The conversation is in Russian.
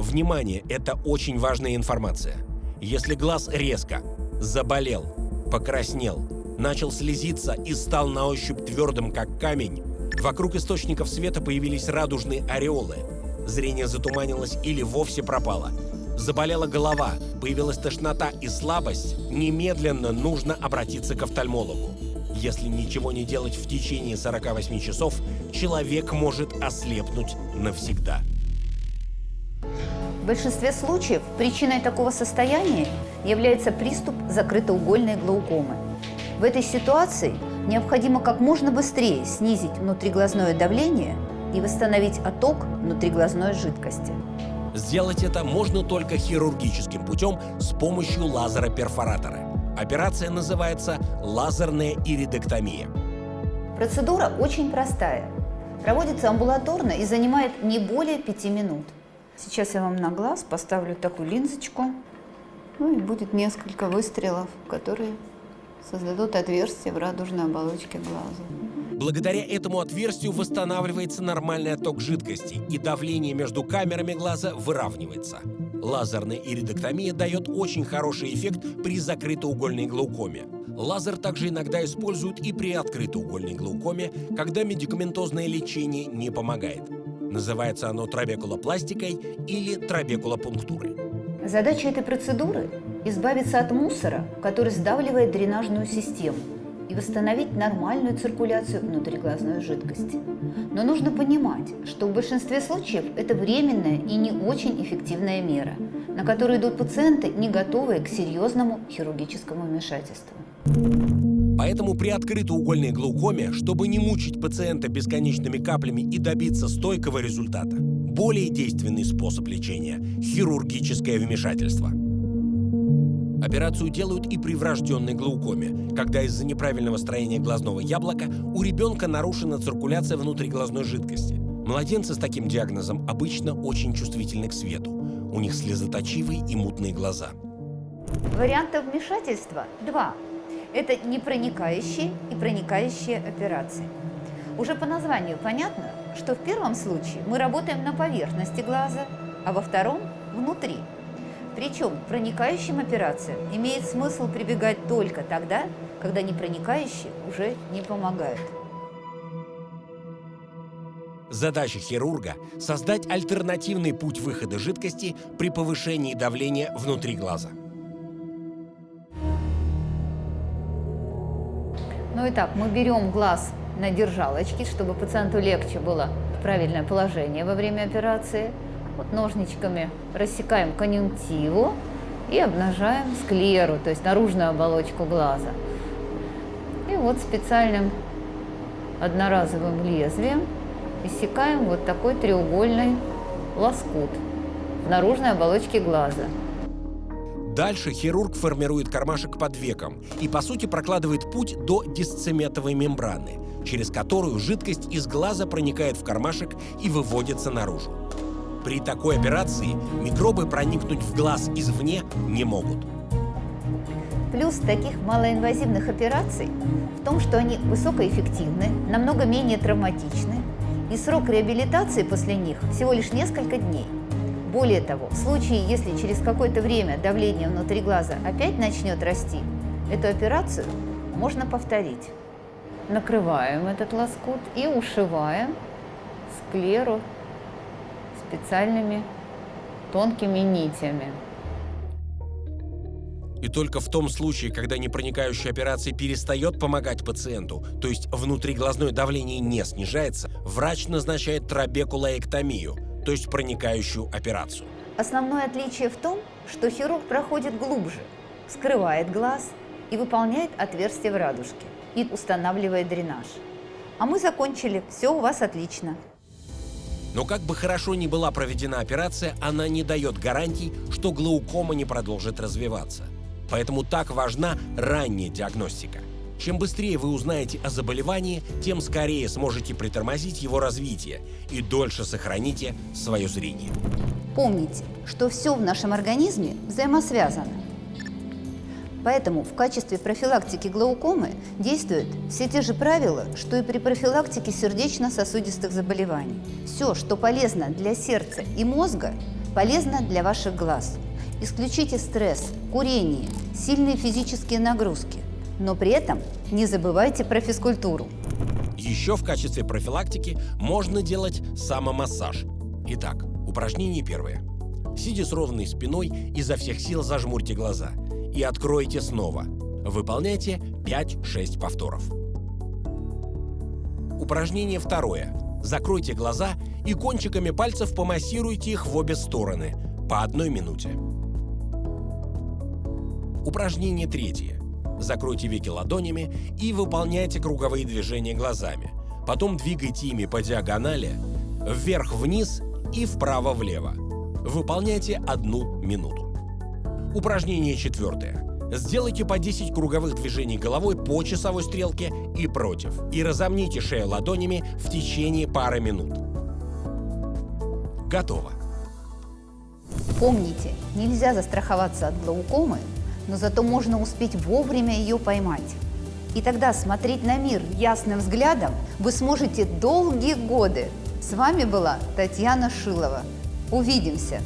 Внимание, это очень важная информация. Если глаз резко заболел, покраснел, начал слезиться и стал на ощупь твердым, как камень, вокруг источников света появились радужные ореолы, зрение затуманилось или вовсе пропало, заболела голова, появилась тошнота и слабость, немедленно нужно обратиться к офтальмологу. Если ничего не делать в течение 48 часов, человек может ослепнуть навсегда. В большинстве случаев причиной такого состояния является приступ закрытоугольной глаукомы. В этой ситуации необходимо как можно быстрее снизить внутриглазное давление и восстановить отток внутриглазной жидкости. Сделать это можно только хирургическим путем с помощью лазера-перфоратора. Операция называется лазерная иридектомия. Процедура очень простая. Проводится амбулаторно и занимает не более пяти минут. Сейчас я вам на глаз поставлю такую линзочку. Ну и будет несколько выстрелов, которые создадут отверстие в радужной оболочке глаза. Благодаря этому отверстию восстанавливается нормальный отток жидкости, и давление между камерами глаза выравнивается. Лазерная иридоктомия дает очень хороший эффект при закрытоугольной глаукоме. Лазер также иногда используют и при открытоугольной глаукоме, когда медикаментозное лечение не помогает. Называется оно трабекулопластикой или трабекулопунктурой. Задача этой процедуры – избавиться от мусора, который сдавливает дренажную систему, и восстановить нормальную циркуляцию внутриглазной жидкости. Но нужно понимать, что в большинстве случаев это временная и не очень эффективная мера, на которую идут пациенты, не готовые к серьезному хирургическому вмешательству. Поэтому при открытоугольной глаукоме, чтобы не мучить пациента бесконечными каплями и добиться стойкого результата, более действенный способ лечения – хирургическое вмешательство. Операцию делают и при врожденной глаукоме, когда из-за неправильного строения глазного яблока у ребенка нарушена циркуляция внутриглазной жидкости. Младенцы с таким диагнозом обычно очень чувствительны к свету. У них слезоточивые и мутные глаза. Вариантов вмешательства два. Это непроникающие и проникающие операции. Уже по названию понятно, что в первом случае мы работаем на поверхности глаза, а во втором – внутри. Причем к проникающим операциям имеет смысл прибегать только тогда, когда непроникающие уже не помогают. Задача хирурга – создать альтернативный путь выхода жидкости при повышении давления внутри глаза. Ну и так, мы берем глаз на держалочки, чтобы пациенту легче было правильное положение во время операции. Вот ножничками рассекаем конъюнктиву и обнажаем склеру, то есть наружную оболочку глаза. И вот специальным одноразовым лезвием иссекаем вот такой треугольный лоскут в наружной оболочке глаза. Дальше хирург формирует кармашек под веком и, по сути, прокладывает путь до дисцеметовой мембраны, через которую жидкость из глаза проникает в кармашек и выводится наружу. При такой операции микробы проникнуть в глаз извне не могут. Плюс таких малоинвазивных операций в том, что они высокоэффективны, намного менее травматичны, и срок реабилитации после них всего лишь несколько дней. Более того, в случае, если через какое-то время давление внутри глаза опять начнет расти, эту операцию можно повторить. Накрываем этот лоскут и ушиваем склеру специальными тонкими нитями. И только в том случае, когда непроникающая операция перестает помогать пациенту, то есть внутриглазное давление не снижается, врач назначает трабекулоэктомию – то есть проникающую операцию. Основное отличие в том, что хирург проходит глубже, скрывает глаз и выполняет отверстие в радужке и устанавливает дренаж. А мы закончили, все у вас отлично. Но как бы хорошо ни была проведена операция, она не дает гарантий, что глаукома не продолжит развиваться. Поэтому так важна ранняя диагностика. Чем быстрее вы узнаете о заболевании, тем скорее сможете притормозить его развитие и дольше сохраните свое зрение. Помните, что все в нашем организме взаимосвязано. Поэтому в качестве профилактики глаукомы действуют все те же правила, что и при профилактике сердечно-сосудистых заболеваний. Все, что полезно для сердца и мозга, Полезно для ваших глаз. Исключите стресс, курение, сильные физические нагрузки. Но при этом не забывайте про физкультуру. Еще в качестве профилактики можно делать самомассаж. Итак, упражнение первое. Сидя с ровной спиной, изо всех сил зажмурьте глаза и откройте снова. Выполняйте 5-6 повторов. Упражнение второе. Закройте глаза и кончиками пальцев помассируйте их в обе стороны по одной минуте. Упражнение третье. Закройте веки ладонями и выполняйте круговые движения глазами. Потом двигайте ими по диагонали, вверх-вниз и вправо-влево. Выполняйте одну минуту. Упражнение четвертое. Сделайте по 10 круговых движений головой по часовой стрелке и против. И разомните шею ладонями в течение пары минут. Готово. Помните, нельзя застраховаться от глаукомы, но зато можно успеть вовремя ее поймать. И тогда смотреть на мир ясным взглядом вы сможете долгие годы. С вами была Татьяна Шилова. Увидимся!